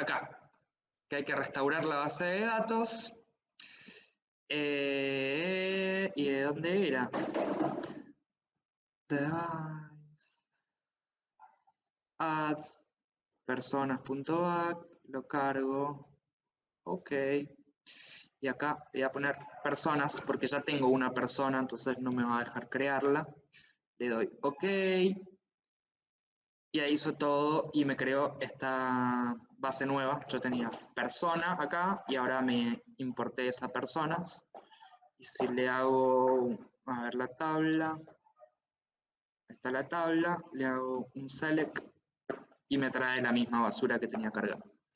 acá, que hay que restaurar la base de datos. Eh, ¿Y de dónde era? Add personas.back, lo cargo, ok. Y acá voy a poner personas porque ya tengo una persona, entonces no me va a dejar crearla. Le doy ok. Y ahí hizo todo y me creó esta base nueva. Yo tenía persona acá y ahora me importé esas personas. Y si le hago, a ver la tabla, está la tabla, le hago un select y me trae la misma basura que tenía cargada.